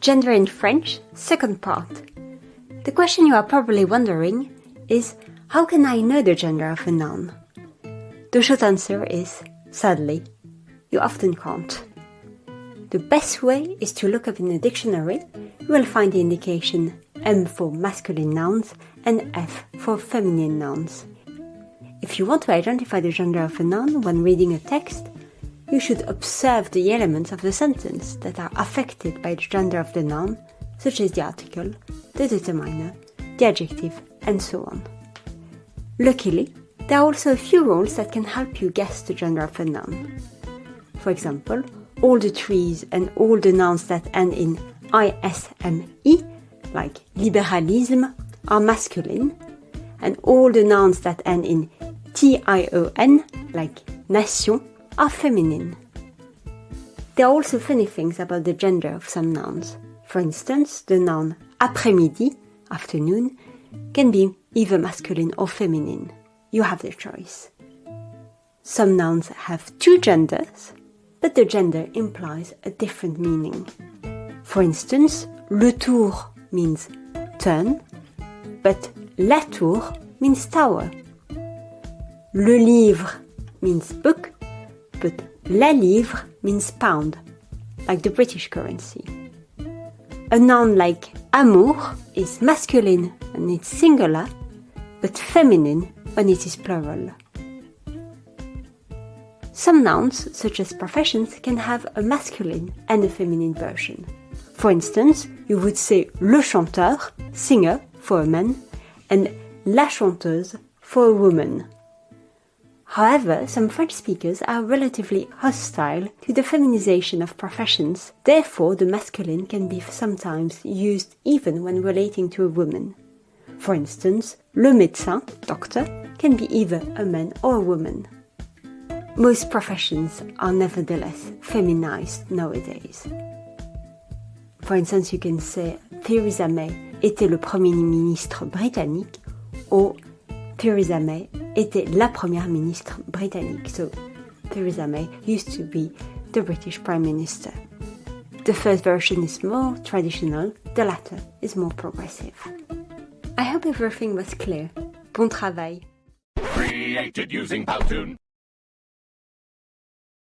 Gender in French, second part. The question you are probably wondering is how can I know the gender of a noun? The short answer is sadly, you often can't. The best way is to look up in a dictionary. You will find the indication M for masculine nouns and F for feminine nouns. If you want to identify the gender of a noun when reading a text, you should observe the elements of the sentence that are affected by the gender of the noun, such as the article, the determiner, the adjective, and so on. Luckily, there are also a few rules that can help you guess the gender of a noun. For example, all the trees and all the nouns that end in isme, like libéralisme, are masculine, and all the nouns that end in tion, like nation, are feminine. There are also funny things about the gender of some nouns. For instance, the noun après-midi, afternoon, can be either masculine or feminine. You have the choice. Some nouns have two genders, but the gender implies a different meaning. For instance, le tour means turn, but la tour means tower. Le livre means book, but la livre means pound, like the British currency. A noun like amour is masculine when it's singular, but feminine when it is plural. Some nouns, such as professions, can have a masculine and a feminine version. For instance, you would say le chanteur, singer, for a man, and la chanteuse for a woman. However, some French speakers are relatively hostile to the feminization of professions, therefore the masculine can be sometimes used even when relating to a woman. For instance, le médecin, doctor, can be either a man or a woman. Most professions are nevertheless feminized nowadays. For instance, you can say Theresa May était le premier ministre britannique or Theresa May était la première ministre britannique. So Theresa May used to be the British Prime Minister. The first version is more traditional, the latter is more progressive. I hope everything was clear. Bon travail. Created using Powtoon.